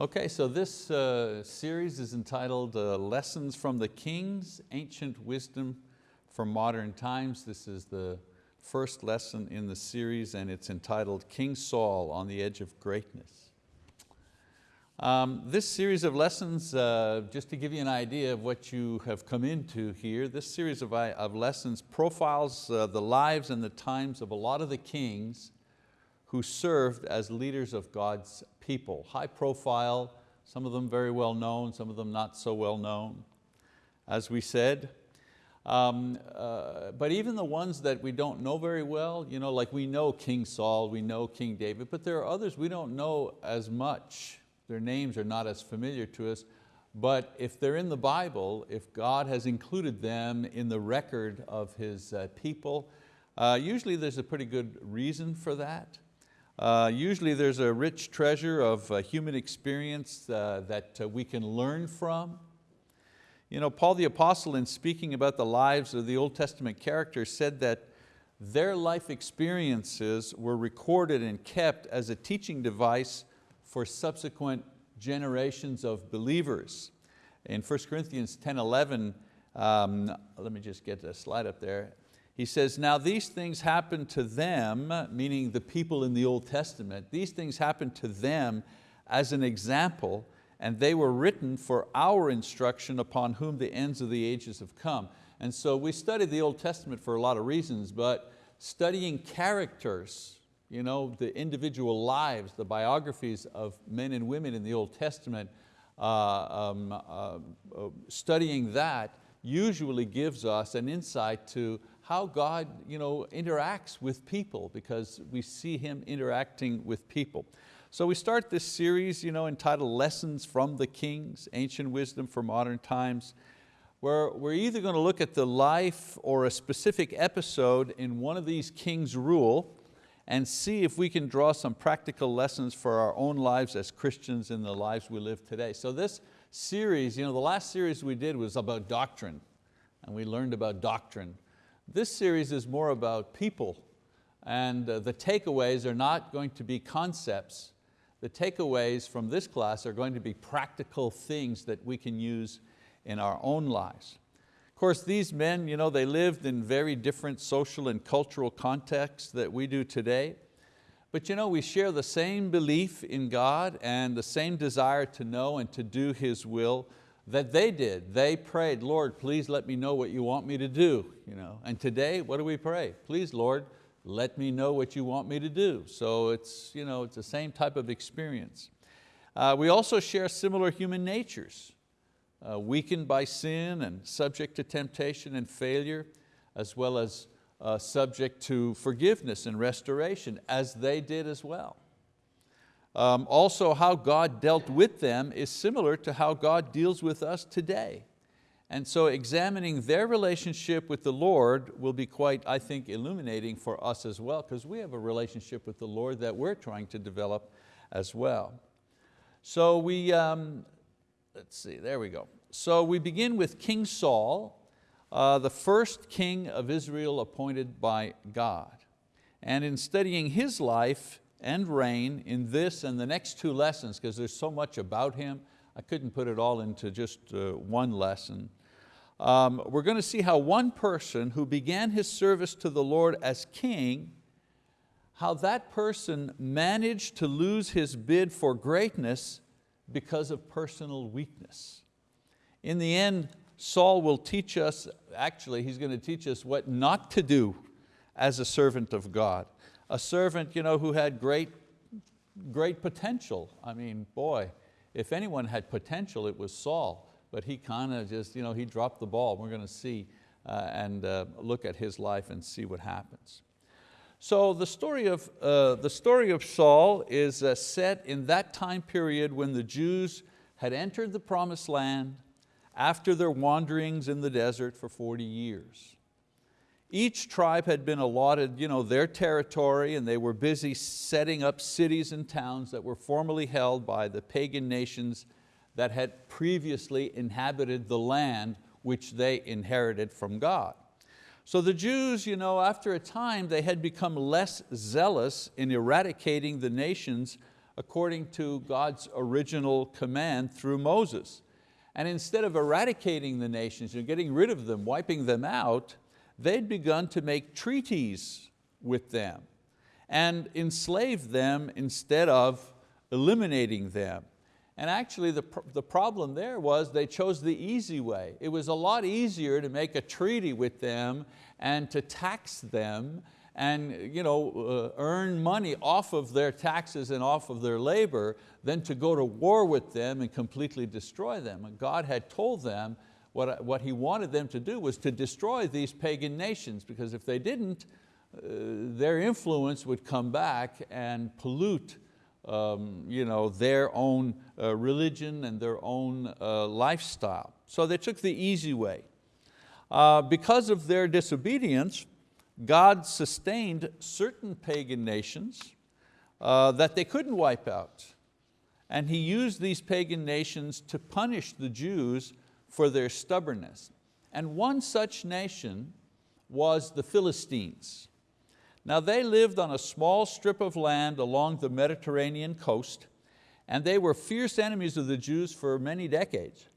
Okay, so this uh, series is entitled uh, Lessons from the Kings, Ancient Wisdom for Modern Times. This is the first lesson in the series and it's entitled King Saul on the Edge of Greatness. Um, this series of lessons, uh, just to give you an idea of what you have come into here, this series of, uh, of lessons profiles uh, the lives and the times of a lot of the kings who served as leaders of God's people, high profile, some of them very well known, some of them not so well known, as we said. Um, uh, but even the ones that we don't know very well, you know, like we know King Saul, we know King David, but there are others we don't know as much. Their names are not as familiar to us, but if they're in the Bible, if God has included them in the record of His uh, people, uh, usually there's a pretty good reason for that. Uh, usually there's a rich treasure of uh, human experience uh, that uh, we can learn from. You know, Paul the Apostle in speaking about the lives of the Old Testament characters said that their life experiences were recorded and kept as a teaching device for subsequent generations of believers. In 1 Corinthians 10, 11, um, let me just get the slide up there. He says, now these things happened to them, meaning the people in the Old Testament, these things happened to them as an example and they were written for our instruction upon whom the ends of the ages have come. And so we study the Old Testament for a lot of reasons, but studying characters, you know, the individual lives, the biographies of men and women in the Old Testament, uh, um, uh, uh, studying that usually gives us an insight to how God you know, interacts with people because we see Him interacting with people. So we start this series you know, entitled Lessons from the Kings, Ancient Wisdom for Modern Times, where we're either going to look at the life or a specific episode in one of these kings' rule and see if we can draw some practical lessons for our own lives as Christians in the lives we live today. So this series, you know, the last series we did was about doctrine and we learned about doctrine. This series is more about people and uh, the takeaways are not going to be concepts. The takeaways from this class are going to be practical things that we can use in our own lives. Of course, these men, you know, they lived in very different social and cultural contexts that we do today. But you know, we share the same belief in God and the same desire to know and to do His will that they did. They prayed, Lord, please let me know what you want me to do. You know? And today, what do we pray? Please, Lord, let me know what you want me to do. So it's, you know, it's the same type of experience. Uh, we also share similar human natures, uh, weakened by sin and subject to temptation and failure, as well as uh, subject to forgiveness and restoration, as they did as well. Um, also how God dealt with them is similar to how God deals with us today. And so examining their relationship with the Lord will be quite, I think, illuminating for us as well, because we have a relationship with the Lord that we're trying to develop as well. So we, um, let's see, there we go. So we begin with King Saul, uh, the first king of Israel appointed by God. And in studying his life, and reign in this and the next two lessons because there's so much about him. I couldn't put it all into just uh, one lesson. Um, we're going to see how one person who began his service to the Lord as king, how that person managed to lose his bid for greatness because of personal weakness. In the end, Saul will teach us, actually he's going to teach us what not to do as a servant of God a servant you know, who had great, great potential. I mean, boy, if anyone had potential, it was Saul, but he kind of just, you know, he dropped the ball. We're going to see uh, and uh, look at his life and see what happens. So the story of, uh, the story of Saul is uh, set in that time period when the Jews had entered the promised land after their wanderings in the desert for 40 years. Each tribe had been allotted you know, their territory and they were busy setting up cities and towns that were formerly held by the pagan nations that had previously inhabited the land which they inherited from God. So the Jews, you know, after a time, they had become less zealous in eradicating the nations according to God's original command through Moses. And instead of eradicating the nations, know, getting rid of them, wiping them out, they'd begun to make treaties with them and enslave them instead of eliminating them. And actually the, the problem there was they chose the easy way. It was a lot easier to make a treaty with them and to tax them and you know, uh, earn money off of their taxes and off of their labor than to go to war with them and completely destroy them. And God had told them what, what He wanted them to do was to destroy these pagan nations because if they didn't, uh, their influence would come back and pollute um, you know, their own uh, religion and their own uh, lifestyle. So they took the easy way. Uh, because of their disobedience, God sustained certain pagan nations uh, that they couldn't wipe out. And He used these pagan nations to punish the Jews for their stubbornness. And one such nation was the Philistines. Now they lived on a small strip of land along the Mediterranean coast and they were fierce enemies of the Jews for many decades.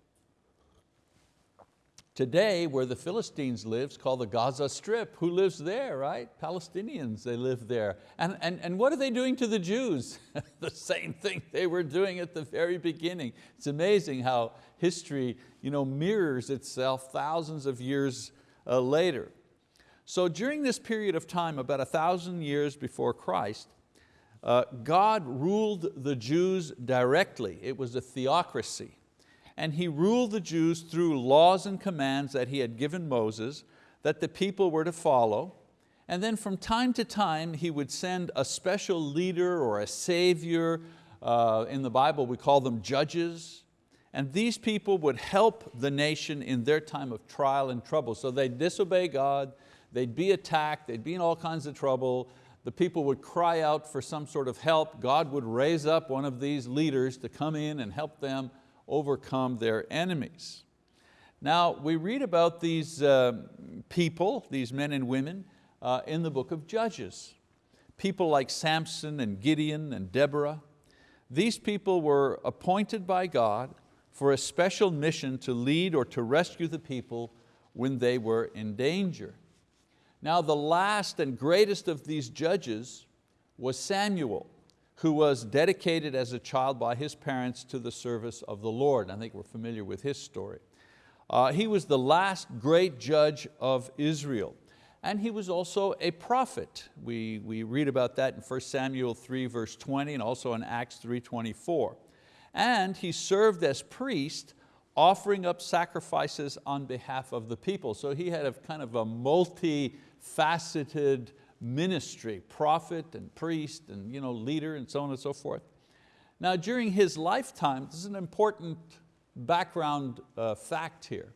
Today, where the Philistines live, called the Gaza Strip. Who lives there, right? Palestinians, they live there. And, and, and what are they doing to the Jews? the same thing they were doing at the very beginning. It's amazing how history you know, mirrors itself thousands of years uh, later. So during this period of time, about a thousand years before Christ, uh, God ruled the Jews directly. It was a theocracy and he ruled the Jews through laws and commands that he had given Moses that the people were to follow. And then from time to time, he would send a special leader or a savior. Uh, in the Bible, we call them judges. And these people would help the nation in their time of trial and trouble. So they'd disobey God, they'd be attacked, they'd be in all kinds of trouble. The people would cry out for some sort of help. God would raise up one of these leaders to come in and help them overcome their enemies. Now we read about these uh, people, these men and women, uh, in the book of Judges. People like Samson and Gideon and Deborah. These people were appointed by God for a special mission to lead or to rescue the people when they were in danger. Now the last and greatest of these judges was Samuel who was dedicated as a child by his parents to the service of the Lord. I think we're familiar with his story. Uh, he was the last great judge of Israel. And he was also a prophet. We, we read about that in 1 Samuel 3 verse 20 and also in Acts 3.24. And he served as priest offering up sacrifices on behalf of the people. So he had a kind of a multifaceted ministry, prophet and priest and you know, leader and so on and so forth. Now during his lifetime, this is an important background uh, fact here.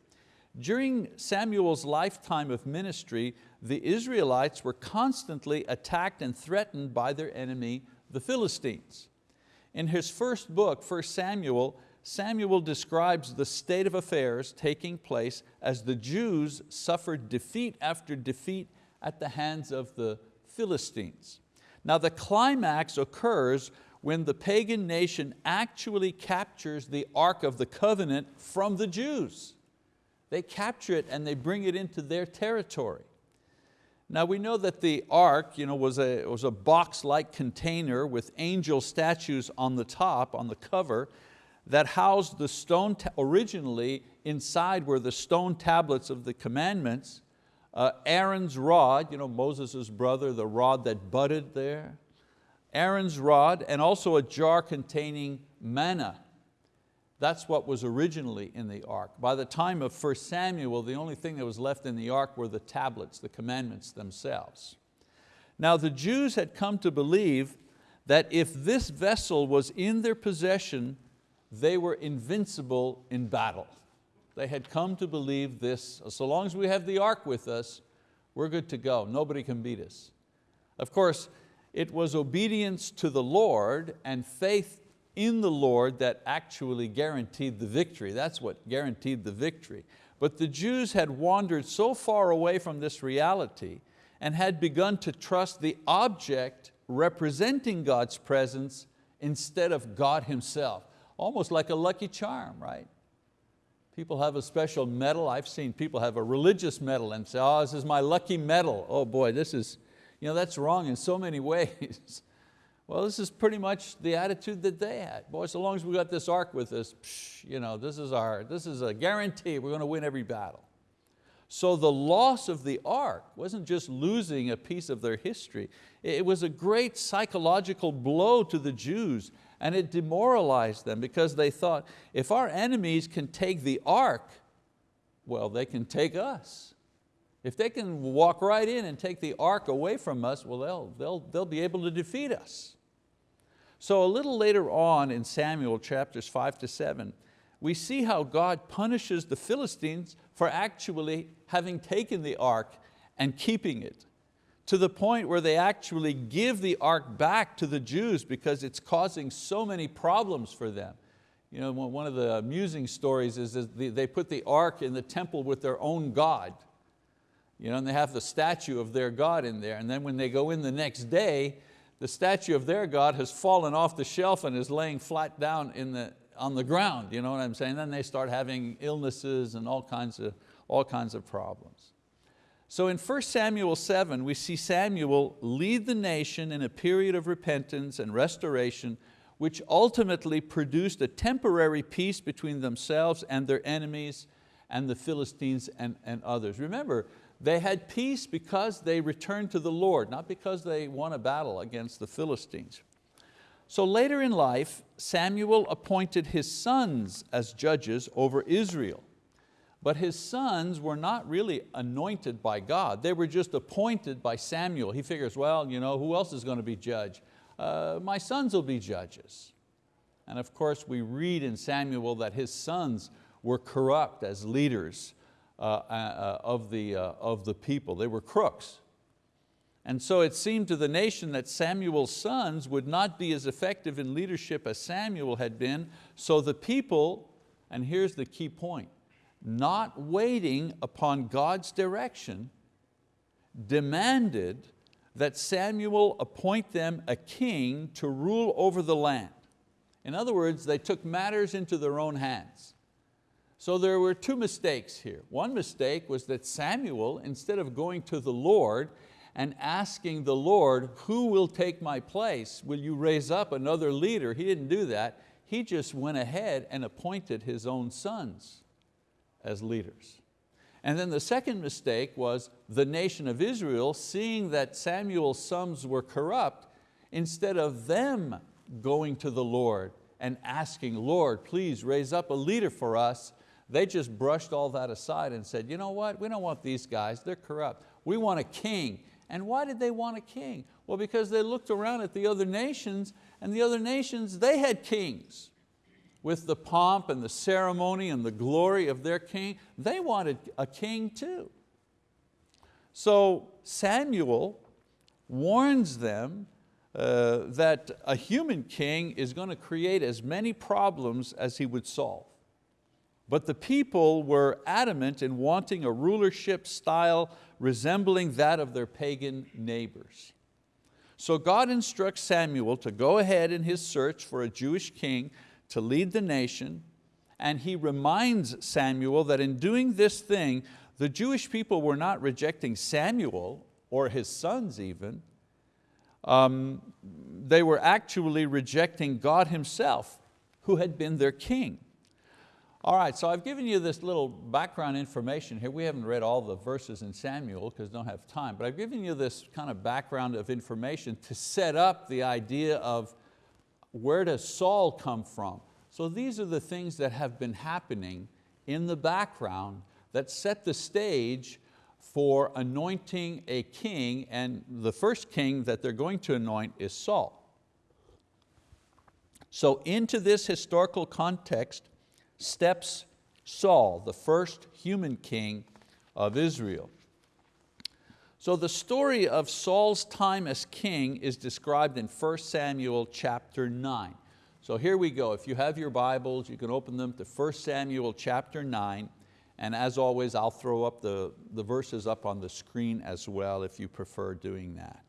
During Samuel's lifetime of ministry, the Israelites were constantly attacked and threatened by their enemy, the Philistines. In his first book, 1 Samuel, Samuel describes the state of affairs taking place as the Jews suffered defeat after defeat at the hands of the Philistines. Now the climax occurs when the pagan nation actually captures the Ark of the Covenant from the Jews. They capture it and they bring it into their territory. Now we know that the ark you know, was a, was a box-like container with angel statues on the top, on the cover, that housed the stone, originally inside were the stone tablets of the commandments, uh, Aaron's rod, you know, Moses' brother, the rod that budded there. Aaron's rod and also a jar containing manna. That's what was originally in the ark. By the time of 1 Samuel, the only thing that was left in the ark were the tablets, the commandments themselves. Now the Jews had come to believe that if this vessel was in their possession, they were invincible in battle. They had come to believe this, so long as we have the ark with us, we're good to go, nobody can beat us. Of course, it was obedience to the Lord and faith in the Lord that actually guaranteed the victory. That's what guaranteed the victory. But the Jews had wandered so far away from this reality and had begun to trust the object representing God's presence instead of God Himself. Almost like a lucky charm, right? People have a special medal. I've seen people have a religious medal and say, oh, this is my lucky medal. Oh boy, this is, you know, that's wrong in so many ways. well, this is pretty much the attitude that they had. Boy, so long as we got this ark with us, psh, you know, this is, our, this is a guarantee we're going to win every battle. So the loss of the ark wasn't just losing a piece of their history, it was a great psychological blow to the Jews and it demoralized them because they thought, if our enemies can take the ark, well, they can take us. If they can walk right in and take the ark away from us, well, they'll, they'll, they'll be able to defeat us. So a little later on in Samuel chapters five to seven, we see how God punishes the Philistines for actually having taken the ark and keeping it to the point where they actually give the ark back to the Jews because it's causing so many problems for them. You know, one of the amusing stories is that they put the ark in the temple with their own God. You know, and they have the statue of their God in there. And then when they go in the next day, the statue of their God has fallen off the shelf and is laying flat down in the, on the ground. You know what I'm saying? Then they start having illnesses and all kinds of, all kinds of problems. So in 1 Samuel 7, we see Samuel lead the nation in a period of repentance and restoration which ultimately produced a temporary peace between themselves and their enemies and the Philistines and, and others. Remember, they had peace because they returned to the Lord, not because they won a battle against the Philistines. So later in life, Samuel appointed his sons as judges over Israel. But his sons were not really anointed by God. They were just appointed by Samuel. He figures, well, you know, who else is going to be judge? Uh, my sons will be judges. And of course we read in Samuel that his sons were corrupt as leaders uh, uh, of, the, uh, of the people. They were crooks. And so it seemed to the nation that Samuel's sons would not be as effective in leadership as Samuel had been, so the people, and here's the key point, not waiting upon God's direction, demanded that Samuel appoint them a king to rule over the land. In other words, they took matters into their own hands. So there were two mistakes here. One mistake was that Samuel, instead of going to the Lord and asking the Lord, who will take my place? Will you raise up another leader? He didn't do that. He just went ahead and appointed his own sons as leaders. And then the second mistake was the nation of Israel, seeing that Samuel's sons were corrupt, instead of them going to the Lord and asking, Lord, please raise up a leader for us, they just brushed all that aside and said, you know what, we don't want these guys, they're corrupt. We want a king. And why did they want a king? Well, because they looked around at the other nations and the other nations, they had kings with the pomp and the ceremony and the glory of their king, they wanted a king too. So Samuel warns them uh, that a human king is going to create as many problems as he would solve. But the people were adamant in wanting a rulership style resembling that of their pagan neighbors. So God instructs Samuel to go ahead in his search for a Jewish king to lead the nation, and he reminds Samuel that in doing this thing, the Jewish people were not rejecting Samuel or his sons even, um, they were actually rejecting God himself who had been their king. All right, so I've given you this little background information here. We haven't read all the verses in Samuel because don't have time, but I've given you this kind of background of information to set up the idea of where does Saul come from? So these are the things that have been happening in the background that set the stage for anointing a king and the first king that they're going to anoint is Saul. So into this historical context steps Saul, the first human king of Israel. So the story of Saul's time as king is described in 1 Samuel chapter 9. So here we go. If you have your Bibles, you can open them to 1 Samuel chapter 9. And as always, I'll throw up the, the verses up on the screen as well if you prefer doing that.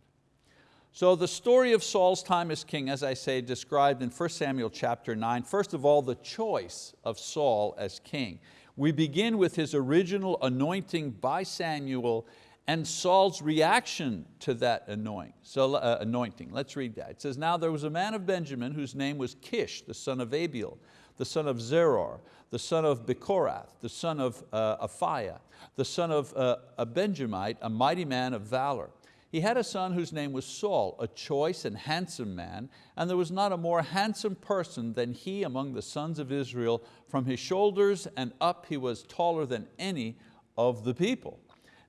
So the story of Saul's time as king, as I say, described in 1 Samuel chapter 9. First of all, the choice of Saul as king. We begin with his original anointing by Samuel and Saul's reaction to that uh, anointing. Let's read that. It says, now there was a man of Benjamin whose name was Kish, the son of Abiel, the son of Zeror, the son of Bechorath, the son of uh, Aphiah, the son of uh, a Benjamite, a mighty man of valor. He had a son whose name was Saul, a choice and handsome man, and there was not a more handsome person than he among the sons of Israel. From his shoulders and up he was taller than any of the people.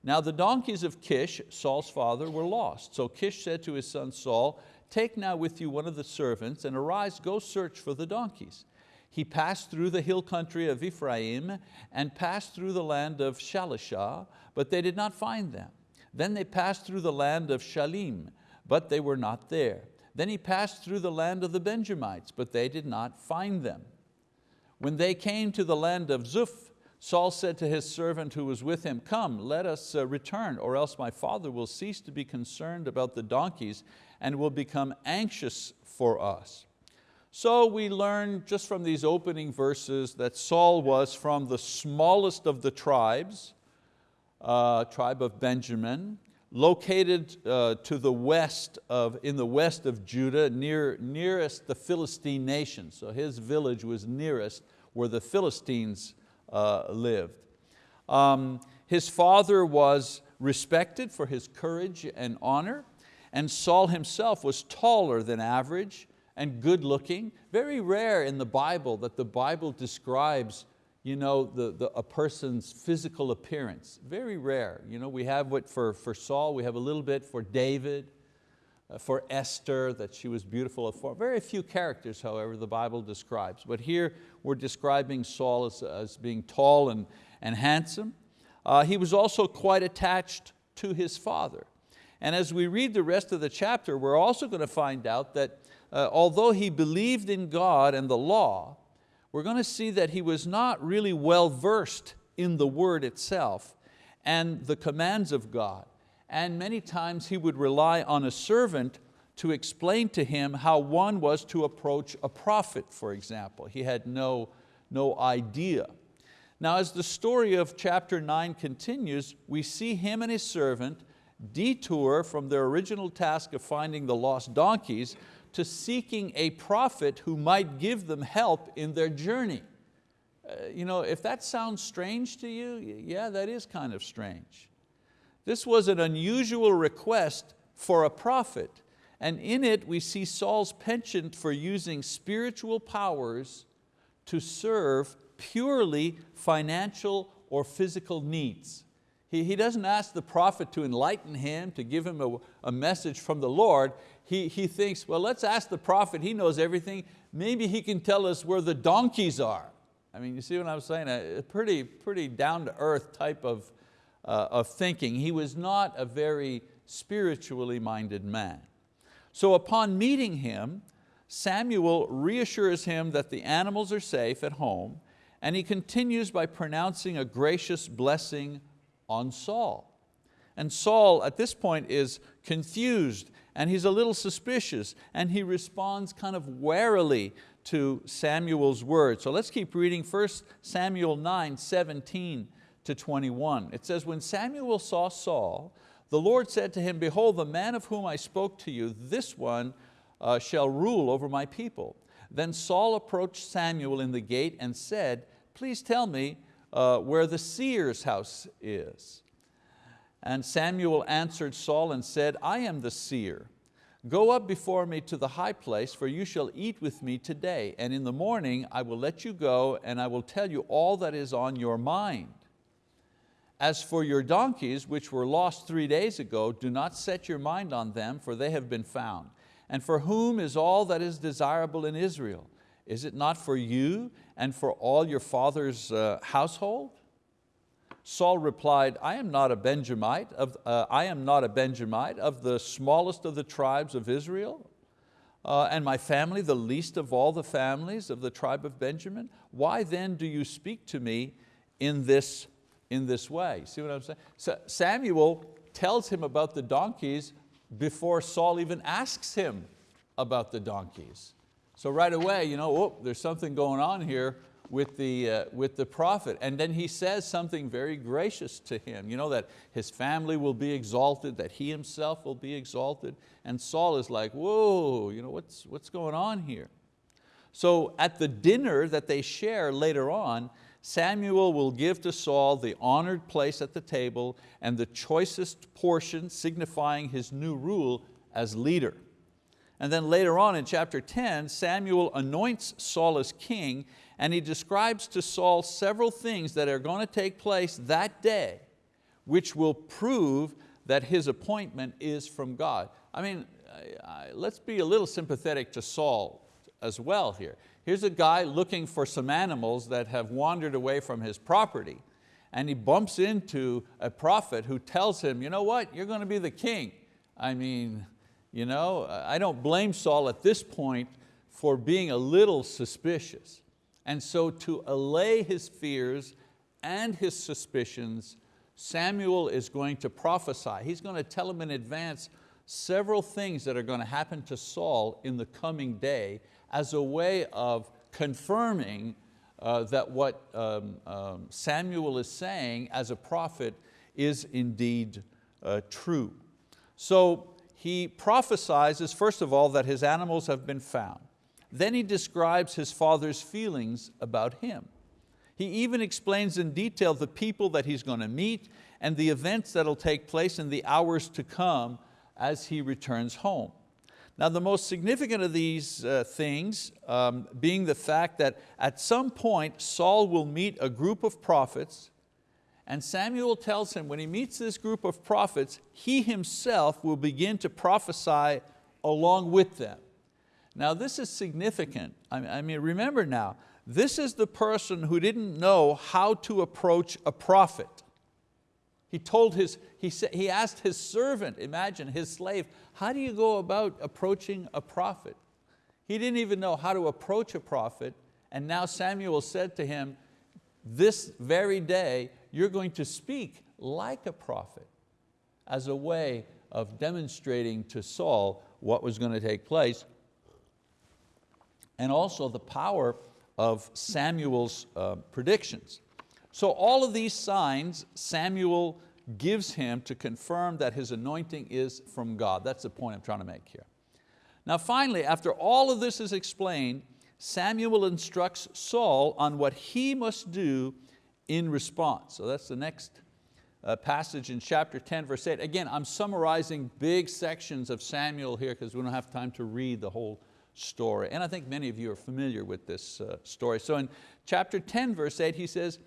Now the donkeys of Kish, Saul's father, were lost. So Kish said to his son Saul, take now with you one of the servants and arise, go search for the donkeys. He passed through the hill country of Ephraim and passed through the land of Shalishah, but they did not find them. Then they passed through the land of Shalim, but they were not there. Then he passed through the land of the Benjamites, but they did not find them. When they came to the land of Zuph, Saul said to his servant who was with him, come, let us uh, return, or else my father will cease to be concerned about the donkeys and will become anxious for us. So we learn just from these opening verses that Saul was from the smallest of the tribes, uh, tribe of Benjamin, located uh, to the west of, in the west of Judah, near, nearest the Philistine nation. So his village was nearest where the Philistines uh, lived. Um, his father was respected for his courage and honor, and Saul himself was taller than average and good looking. Very rare in the Bible that the Bible describes you know, the, the, a person's physical appearance. Very rare. You know, we have what for, for Saul, we have a little bit for David, for Esther, that she was beautiful of form. Very few characters, however, the Bible describes. But here we're describing Saul as, as being tall and, and handsome. Uh, he was also quite attached to his father. And as we read the rest of the chapter, we're also going to find out that uh, although he believed in God and the law, we're going to see that he was not really well versed in the word itself and the commands of God. And many times he would rely on a servant to explain to him how one was to approach a prophet, for example. He had no, no idea. Now as the story of chapter nine continues, we see him and his servant detour from their original task of finding the lost donkeys to seeking a prophet who might give them help in their journey. Uh, you know, if that sounds strange to you, yeah, that is kind of strange. This was an unusual request for a prophet, and in it we see Saul's penchant for using spiritual powers to serve purely financial or physical needs. He, he doesn't ask the prophet to enlighten him, to give him a, a message from the Lord he, he thinks, well, let's ask the prophet, he knows everything. Maybe he can tell us where the donkeys are. I mean, you see what I'm saying? A pretty, pretty down to earth type of, uh, of thinking. He was not a very spiritually minded man. So upon meeting him, Samuel reassures him that the animals are safe at home and he continues by pronouncing a gracious blessing on Saul. And Saul at this point is confused and he's a little suspicious and he responds kind of warily to Samuel's word. So let's keep reading 1 Samuel 9, 17 to 21. It says, when Samuel saw Saul, the Lord said to him, behold, the man of whom I spoke to you, this one uh, shall rule over my people. Then Saul approached Samuel in the gate and said, please tell me uh, where the seer's house is. And Samuel answered Saul and said, I am the seer. Go up before me to the high place, for you shall eat with me today, and in the morning I will let you go, and I will tell you all that is on your mind. As for your donkeys, which were lost three days ago, do not set your mind on them, for they have been found. And for whom is all that is desirable in Israel? Is it not for you and for all your father's uh, household? Saul replied, I am not a Benjamite, of, uh, I am not a Benjamite of the smallest of the tribes of Israel, uh, and my family the least of all the families of the tribe of Benjamin. Why then do you speak to me in this, in this way? See what I'm saying? So Samuel tells him about the donkeys before Saul even asks him about the donkeys. So right away, you know, oh, there's something going on here with the, uh, with the prophet. And then he says something very gracious to him, you know, that his family will be exalted, that he himself will be exalted. And Saul is like, whoa, you know, what's, what's going on here? So at the dinner that they share later on, Samuel will give to Saul the honored place at the table and the choicest portion signifying his new rule as leader. And then later on in chapter 10, Samuel anoints Saul as king and he describes to Saul several things that are going to take place that day which will prove that his appointment is from God. I mean, let's be a little sympathetic to Saul as well here. Here's a guy looking for some animals that have wandered away from his property and he bumps into a prophet who tells him, you know what, you're going to be the king. I mean, you know, I don't blame Saul at this point for being a little suspicious. And so to allay his fears and his suspicions, Samuel is going to prophesy. He's going to tell him in advance several things that are going to happen to Saul in the coming day as a way of confirming uh, that what um, um, Samuel is saying as a prophet is indeed uh, true. So he prophesies, first of all, that his animals have been found. Then he describes his father's feelings about him. He even explains in detail the people that he's going to meet and the events that'll take place in the hours to come as he returns home. Now the most significant of these uh, things um, being the fact that at some point Saul will meet a group of prophets and Samuel tells him when he meets this group of prophets, he himself will begin to prophesy along with them. Now this is significant. I mean, remember now, this is the person who didn't know how to approach a prophet. He told his, he, said, he asked his servant, imagine his slave, how do you go about approaching a prophet? He didn't even know how to approach a prophet and now Samuel said to him, this very day you're going to speak like a prophet as a way of demonstrating to Saul what was going to take place and also the power of Samuel's uh, predictions. So all of these signs Samuel gives him to confirm that his anointing is from God. That's the point I'm trying to make here. Now finally, after all of this is explained, Samuel instructs Saul on what he must do in response. So that's the next uh, passage in chapter 10, verse 8. Again, I'm summarizing big sections of Samuel here because we don't have time to read the whole story. And I think many of you are familiar with this uh, story. So in chapter 10, verse 8, he says,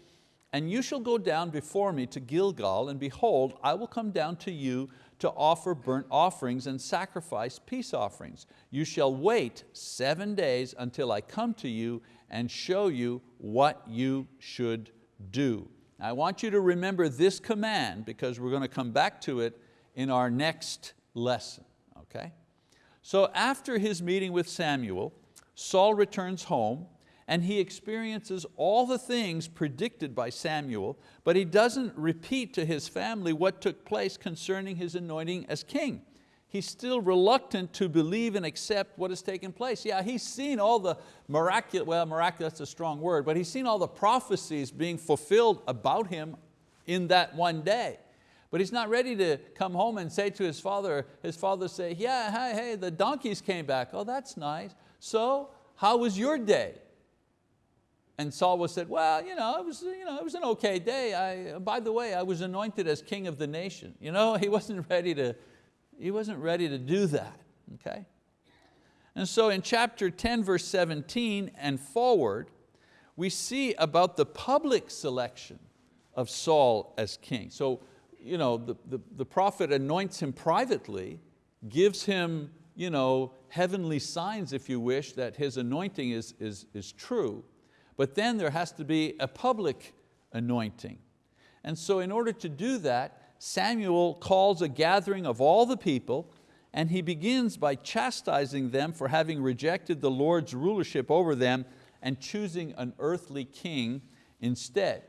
and you shall go down before me to Gilgal, and behold, I will come down to you to offer burnt offerings and sacrifice peace offerings. You shall wait seven days until I come to you and show you what you should do. I want you to remember this command because we're going to come back to it in our next lesson, okay? So after his meeting with Samuel, Saul returns home and he experiences all the things predicted by Samuel, but he doesn't repeat to his family what took place concerning his anointing as king he's still reluctant to believe and accept what has taken place. Yeah, he's seen all the miraculous, well miraculous is a strong word, but he's seen all the prophecies being fulfilled about him in that one day. But he's not ready to come home and say to his father, his father say, yeah, hey, hey, the donkeys came back. Oh, that's nice. So, how was your day? And Saul was said, well, you know, it was, you know, it was an okay day. I, by the way, I was anointed as king of the nation. You know, he wasn't ready to, he wasn't ready to do that, okay? And so in chapter 10, verse 17 and forward, we see about the public selection of Saul as king. So you know, the, the, the prophet anoints him privately, gives him you know, heavenly signs, if you wish, that his anointing is, is, is true. But then there has to be a public anointing. And so in order to do that, Samuel calls a gathering of all the people and he begins by chastising them for having rejected the Lord's rulership over them and choosing an earthly king instead.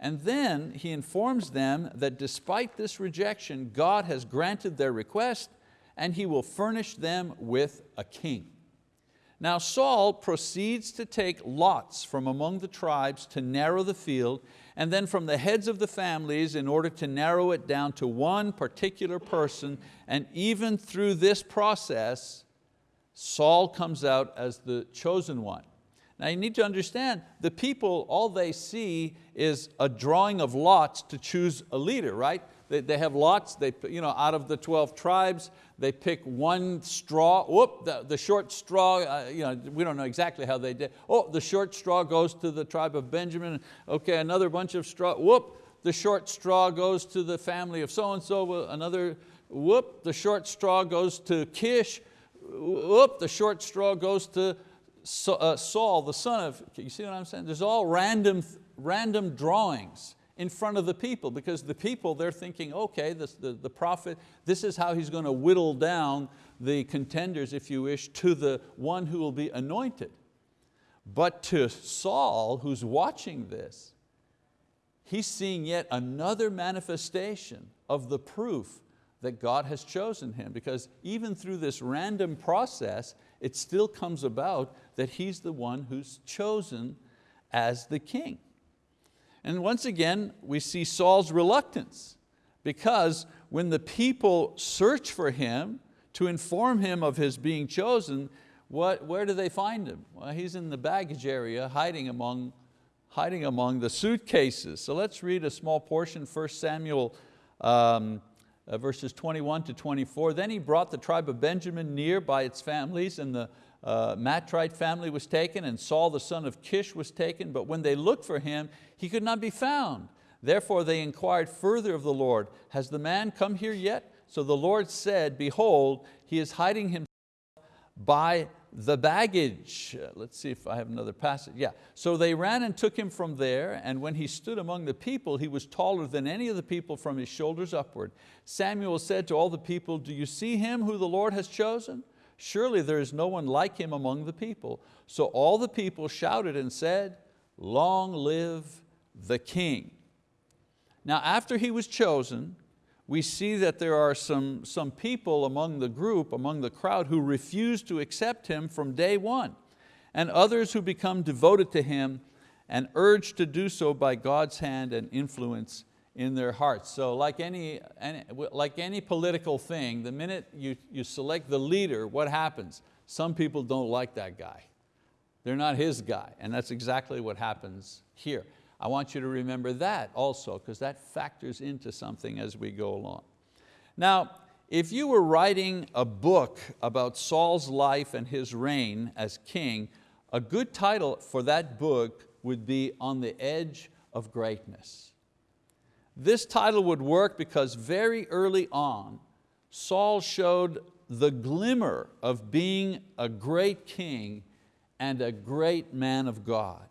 And then he informs them that despite this rejection, God has granted their request and he will furnish them with a king. Now Saul proceeds to take lots from among the tribes to narrow the field, and then from the heads of the families in order to narrow it down to one particular person, and even through this process, Saul comes out as the chosen one. Now you need to understand, the people, all they see is a drawing of lots to choose a leader, right? They, they have lots, they, you know, out of the 12 tribes, they pick one straw, whoop, the, the short straw, uh, you know, we don't know exactly how they did. Oh, the short straw goes to the tribe of Benjamin. Okay, another bunch of straw, whoop, the short straw goes to the family of so-and-so, another, whoop, the short straw goes to Kish, whoop, the short straw goes to Uh, Saul, the son of, you see what I'm saying? There's all random, random drawings in front of the people because the people, they're thinking, okay, this, the, the prophet, this is how he's going to whittle down the contenders, if you wish, to the one who will be anointed. But to Saul, who's watching this, he's seeing yet another manifestation of the proof that God has chosen him because even through this random process, it still comes about that he's the one who's chosen as the king. And once again, we see Saul's reluctance because when the people search for him to inform him of his being chosen, what, where do they find him? Well, he's in the baggage area hiding among, hiding among the suitcases. So let's read a small portion, 1 Samuel um, uh, verses 21 to 24. Then he brought the tribe of Benjamin near by its families and the uh, Matrite family was taken and Saul the son of Kish was taken, but when they looked for him, he could not be found. Therefore they inquired further of the Lord, has the man come here yet? So the Lord said, behold, he is hiding himself by the baggage. Uh, let's see if I have another passage. Yeah. So they ran and took him from there, and when he stood among the people, he was taller than any of the people from his shoulders upward. Samuel said to all the people, do you see him who the Lord has chosen? Surely there is no one like him among the people. So all the people shouted and said, long live the king. Now after he was chosen, we see that there are some, some people among the group, among the crowd, who refuse to accept him from day one, and others who become devoted to him and urged to do so by God's hand and influence in their hearts. So like any, any, like any political thing, the minute you, you select the leader, what happens? Some people don't like that guy. They're not his guy, and that's exactly what happens here. I want you to remember that also, because that factors into something as we go along. Now, if you were writing a book about Saul's life and his reign as king, a good title for that book would be On the Edge of Greatness. This title would work because very early on, Saul showed the glimmer of being a great king and a great man of God.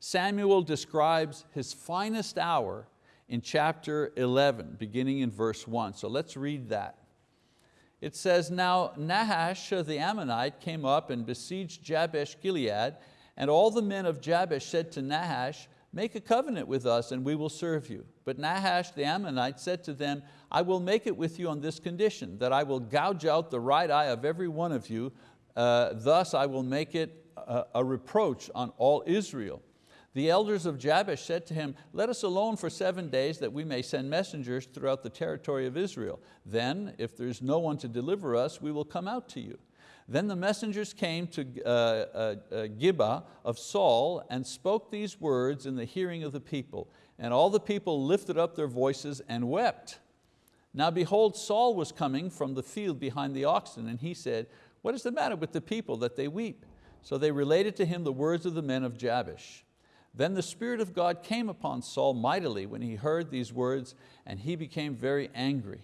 Samuel describes his finest hour in chapter 11, beginning in verse one. So let's read that. It says, now Nahash the Ammonite came up and besieged Jabesh Gilead, and all the men of Jabesh said to Nahash, make a covenant with us and we will serve you. But Nahash the Ammonite said to them, I will make it with you on this condition, that I will gouge out the right eye of every one of you, uh, thus I will make it a, a reproach on all Israel. The elders of Jabesh said to him, let us alone for seven days that we may send messengers throughout the territory of Israel. Then, if there's no one to deliver us, we will come out to you. Then the messengers came to uh, uh, uh, Gibeah of Saul and spoke these words in the hearing of the people. And all the people lifted up their voices and wept. Now behold, Saul was coming from the field behind the oxen, and he said, what is the matter with the people that they weep? So they related to him the words of the men of Jabesh. Then the Spirit of God came upon Saul mightily when he heard these words, and he became very angry.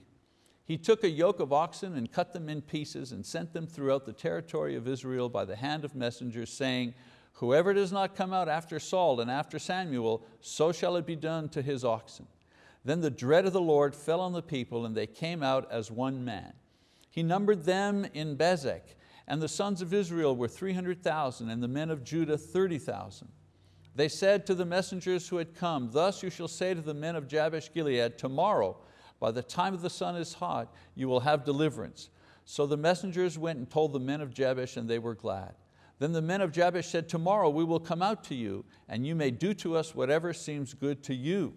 He took a yoke of oxen and cut them in pieces and sent them throughout the territory of Israel by the hand of messengers, saying, Whoever does not come out after Saul and after Samuel, so shall it be done to his oxen. Then the dread of the Lord fell on the people and they came out as one man. He numbered them in Bezek, and the sons of Israel were 300,000 and the men of Judah 30,000. They said to the messengers who had come, Thus you shall say to the men of Jabesh Gilead, Tomorrow by the time the sun is hot, you will have deliverance. So the messengers went and told the men of Jabesh and they were glad. Then the men of Jabesh said, tomorrow we will come out to you and you may do to us whatever seems good to you.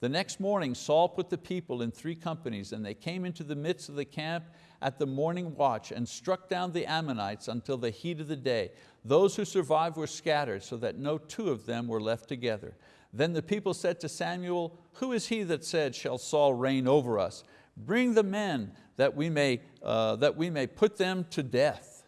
The next morning Saul put the people in three companies and they came into the midst of the camp at the morning watch and struck down the Ammonites until the heat of the day. Those who survived were scattered so that no two of them were left together. Then the people said to Samuel, who is he that said, shall Saul reign over us? Bring the men that we may, uh, that we may put them to death.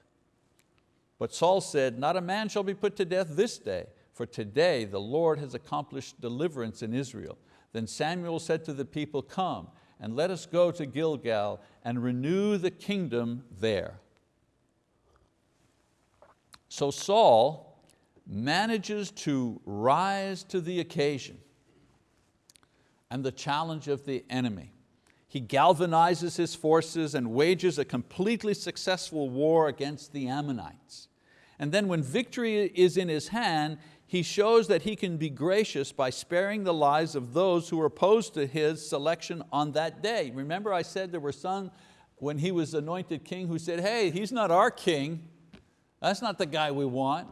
But Saul said, not a man shall be put to death this day, for today the Lord has accomplished deliverance in Israel. Then Samuel said to the people, come and let us go to Gilgal and renew the kingdom there. So Saul manages to rise to the occasion and the challenge of the enemy. He galvanizes his forces and wages a completely successful war against the Ammonites. And then when victory is in his hand, he shows that he can be gracious by sparing the lives of those who were opposed to his selection on that day. Remember I said there were some when he was anointed king who said, hey, he's not our king. That's not the guy we want.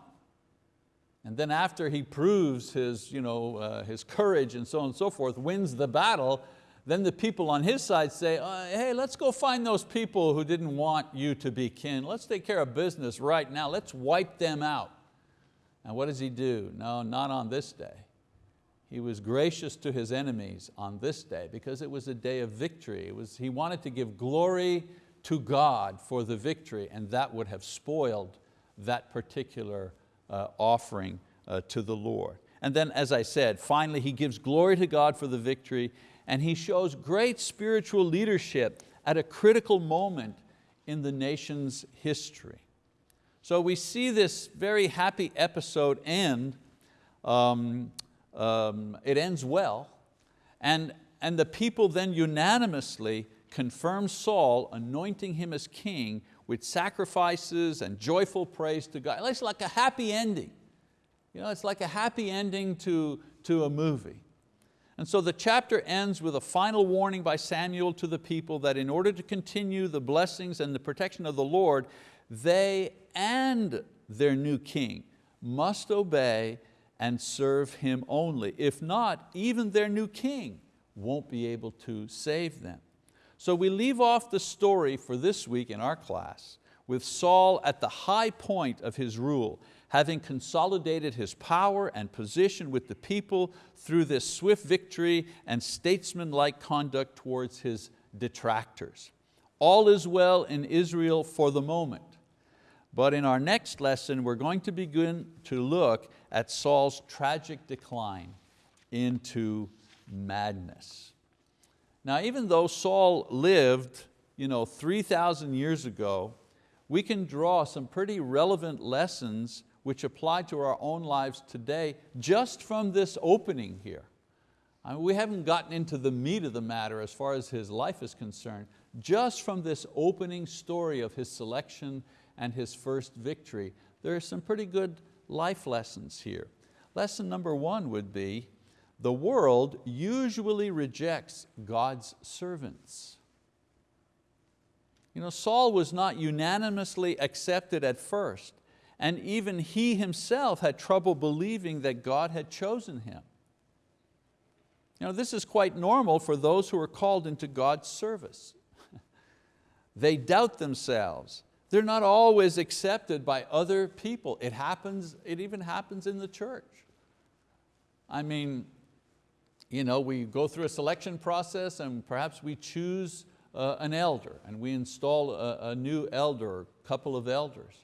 And then after he proves his, you know, uh, his courage and so on and so forth, wins the battle, then the people on his side say, uh, hey, let's go find those people who didn't want you to be king. Let's take care of business right now. Let's wipe them out. And what does he do? No, not on this day. He was gracious to his enemies on this day because it was a day of victory. It was, he wanted to give glory to God for the victory and that would have spoiled that particular offering uh, to the Lord. And then as I said, finally he gives glory to God for the victory and he shows great spiritual leadership at a critical moment in the nation's history. So we see this very happy episode end, um, um, it ends well, and, and the people then unanimously confirm Saul, anointing him as king with sacrifices and joyful praise to God. It's like a happy ending. You know, it's like a happy ending to, to a movie. And so the chapter ends with a final warning by Samuel to the people that in order to continue the blessings and the protection of the Lord, they and their new king must obey and serve him only. If not, even their new king won't be able to save them. So we leave off the story for this week in our class with Saul at the high point of his rule, having consolidated his power and position with the people through this swift victory and statesman-like conduct towards his detractors. All is well in Israel for the moment. But in our next lesson, we're going to begin to look at Saul's tragic decline into madness. Now, even though Saul lived you know, 3,000 years ago, we can draw some pretty relevant lessons which apply to our own lives today just from this opening here. I mean, we haven't gotten into the meat of the matter as far as his life is concerned, just from this opening story of his selection and his first victory. There are some pretty good life lessons here. Lesson number one would be, the world usually rejects God's servants. You know, Saul was not unanimously accepted at first, and even he himself had trouble believing that God had chosen him. You know, this is quite normal for those who are called into God's service. they doubt themselves they're not always accepted by other people. It happens, it even happens in the church. I mean, you know, we go through a selection process and perhaps we choose uh, an elder and we install a, a new elder or couple of elders.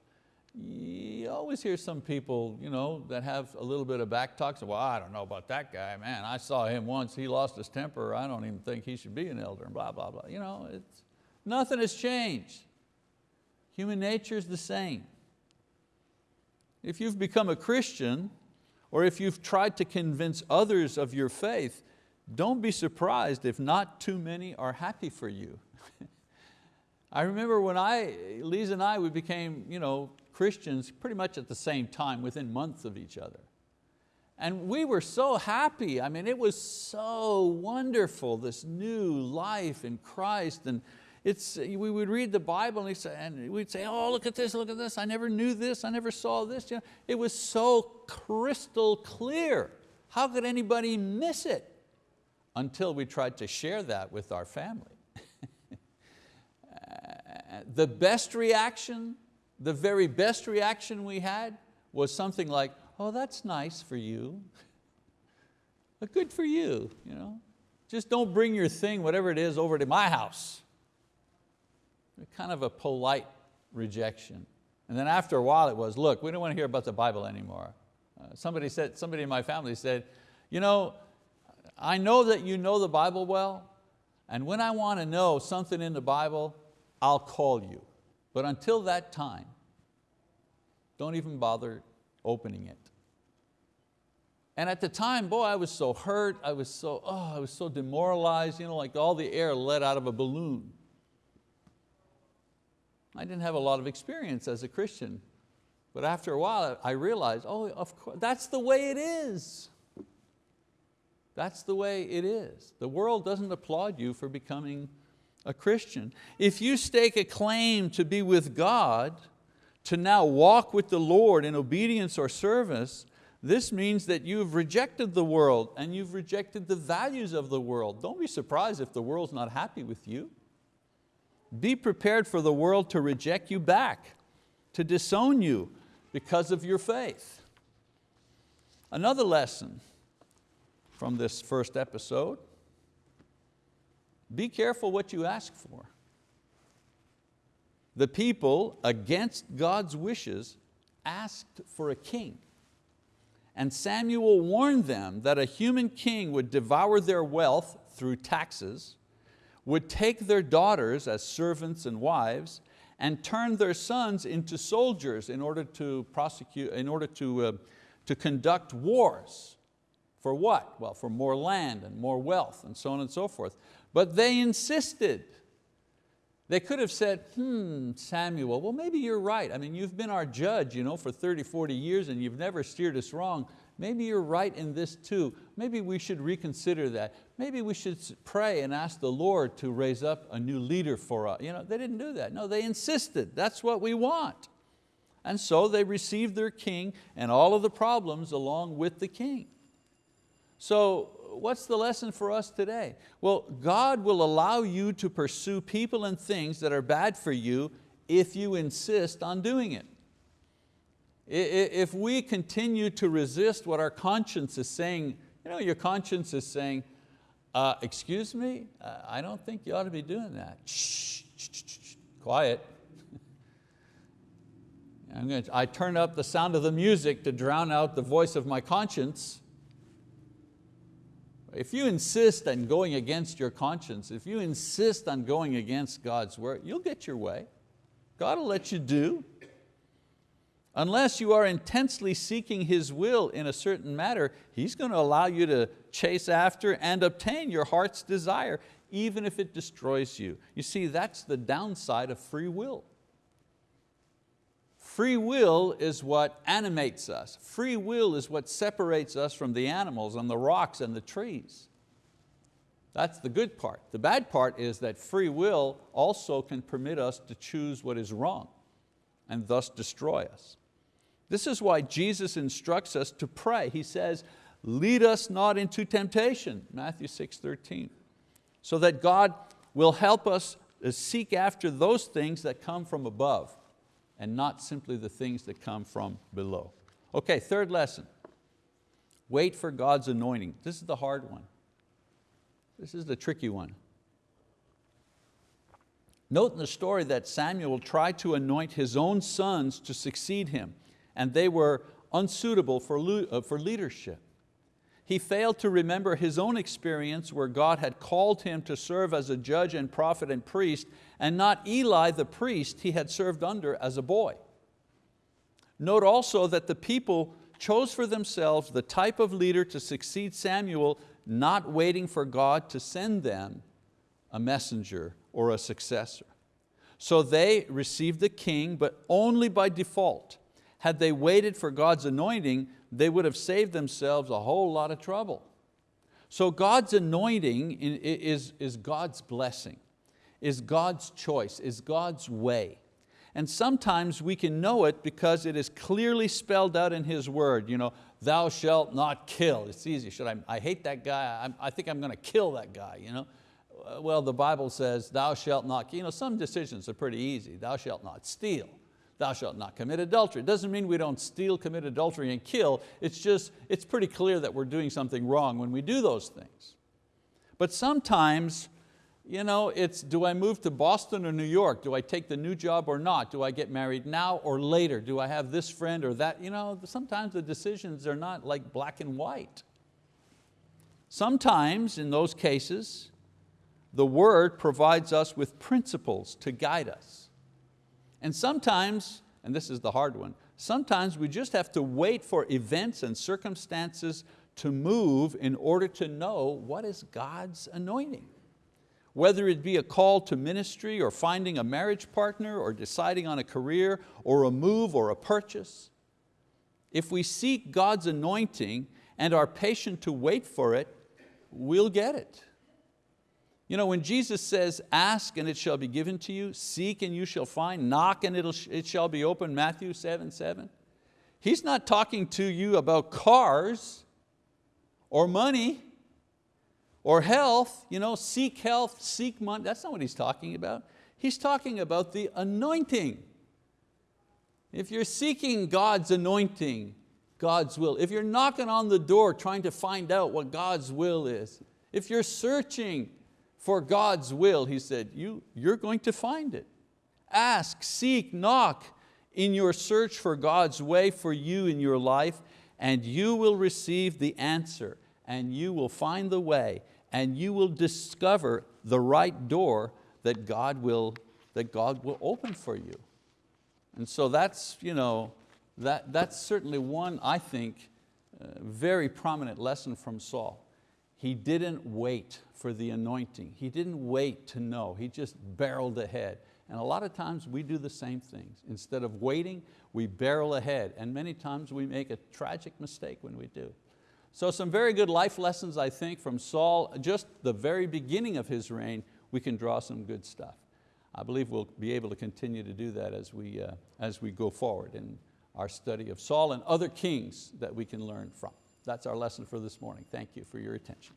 You always hear some people you know, that have a little bit of back talk, well, I don't know about that guy, man, I saw him once, he lost his temper, I don't even think he should be an elder, and blah, blah, blah. You know, it's, nothing has changed. Human nature is the same. If you've become a Christian, or if you've tried to convince others of your faith, don't be surprised if not too many are happy for you. I remember when I, Lisa and I, we became you know, Christians pretty much at the same time, within months of each other. And we were so happy. I mean, it was so wonderful, this new life in Christ. And it's, we would read the Bible and, say, and we'd say, oh, look at this, look at this, I never knew this, I never saw this. You know, it was so crystal clear. How could anybody miss it? Until we tried to share that with our family. the best reaction, the very best reaction we had was something like, oh, that's nice for you. But good for you. you know? Just don't bring your thing, whatever it is, over to my house. Kind of a polite rejection. And then after a while it was, look, we don't want to hear about the Bible anymore. Uh, somebody, said, somebody in my family said, you know, I know that you know the Bible well, and when I want to know something in the Bible, I'll call you. But until that time, don't even bother opening it. And at the time, boy, I was so hurt, I was so, oh, I was so demoralized, you know, like all the air let out of a balloon. I didn't have a lot of experience as a Christian, but after a while I realized, oh, of course, that's the way it is. That's the way it is. The world doesn't applaud you for becoming a Christian. If you stake a claim to be with God, to now walk with the Lord in obedience or service, this means that you've rejected the world and you've rejected the values of the world. Don't be surprised if the world's not happy with you. Be prepared for the world to reject you back, to disown you because of your faith. Another lesson from this first episode, be careful what you ask for. The people, against God's wishes, asked for a king. And Samuel warned them that a human king would devour their wealth through taxes, would take their daughters as servants and wives, and turn their sons into soldiers in order to prosecute, in order to, uh, to conduct wars. For what? Well, for more land and more wealth and so on and so forth. But they insisted. They could have said, hmm, Samuel, well maybe you're right. I mean, you've been our judge you know, for 30, 40 years and you've never steered us wrong. Maybe you're right in this too. Maybe we should reconsider that. Maybe we should pray and ask the Lord to raise up a new leader for us. You know, they didn't do that. No, they insisted, that's what we want. And so they received their king and all of the problems along with the king. So what's the lesson for us today? Well, God will allow you to pursue people and things that are bad for you if you insist on doing it. If we continue to resist what our conscience is saying, you know, your conscience is saying, uh, excuse me, uh, I don't think you ought to be doing that. Shh, shh, shh, shh quiet. To, I turn up the sound of the music to drown out the voice of my conscience. If you insist on going against your conscience, if you insist on going against God's word, you'll get your way. God will let you do. Unless you are intensely seeking His will in a certain matter, He's going to allow you to chase after and obtain your heart's desire, even if it destroys you. You see, that's the downside of free will. Free will is what animates us. Free will is what separates us from the animals and the rocks and the trees. That's the good part. The bad part is that free will also can permit us to choose what is wrong and thus destroy us. This is why Jesus instructs us to pray. He says, lead us not into temptation, Matthew 6, 13, so that God will help us seek after those things that come from above and not simply the things that come from below. Okay, third lesson. Wait for God's anointing. This is the hard one. This is the tricky one. Note in the story that Samuel tried to anoint his own sons to succeed him, and they were unsuitable for, uh, for leadership. He failed to remember his own experience where God had called him to serve as a judge and prophet and priest and not Eli the priest he had served under as a boy. Note also that the people chose for themselves the type of leader to succeed Samuel, not waiting for God to send them a messenger or a successor. So they received the king, but only by default. Had they waited for God's anointing, they would have saved themselves a whole lot of trouble. So God's anointing is, is God's blessing. is God's choice, is God's way. And sometimes we can know it because it is clearly spelled out in His word. You know, thou shalt not kill. It's easy, should I, I hate that guy, I, I think I'm going to kill that guy. You know? Uh, well, the Bible says, thou shalt not, you know, some decisions are pretty easy. Thou shalt not steal. Thou shalt not commit adultery. It doesn't mean we don't steal, commit adultery, and kill. It's just, it's pretty clear that we're doing something wrong when we do those things. But sometimes, you know, it's do I move to Boston or New York? Do I take the new job or not? Do I get married now or later? Do I have this friend or that? You know, sometimes the decisions are not like black and white. Sometimes in those cases, the word provides us with principles to guide us. And sometimes, and this is the hard one, sometimes we just have to wait for events and circumstances to move in order to know what is God's anointing. Whether it be a call to ministry or finding a marriage partner or deciding on a career or a move or a purchase. If we seek God's anointing and are patient to wait for it, we'll get it. You know, when Jesus says, ask and it shall be given to you, seek and you shall find, knock and it'll, it shall be open, Matthew 7, 7. He's not talking to you about cars or money or health, you know, seek health, seek money. That's not what he's talking about. He's talking about the anointing. If you're seeking God's anointing, God's will, if you're knocking on the door trying to find out what God's will is, if you're searching for God's will, he said, you, you're going to find it. Ask, seek, knock in your search for God's way for you in your life and you will receive the answer and you will find the way and you will discover the right door that God will, that God will open for you. And so that's, you know, that, that's certainly one, I think, uh, very prominent lesson from Saul. He didn't wait for the anointing. He didn't wait to know, he just barreled ahead. And a lot of times we do the same things. Instead of waiting, we barrel ahead. And many times we make a tragic mistake when we do. So some very good life lessons, I think, from Saul, just the very beginning of his reign, we can draw some good stuff. I believe we'll be able to continue to do that as we, uh, as we go forward in our study of Saul and other kings that we can learn from. That's our lesson for this morning. Thank you for your attention.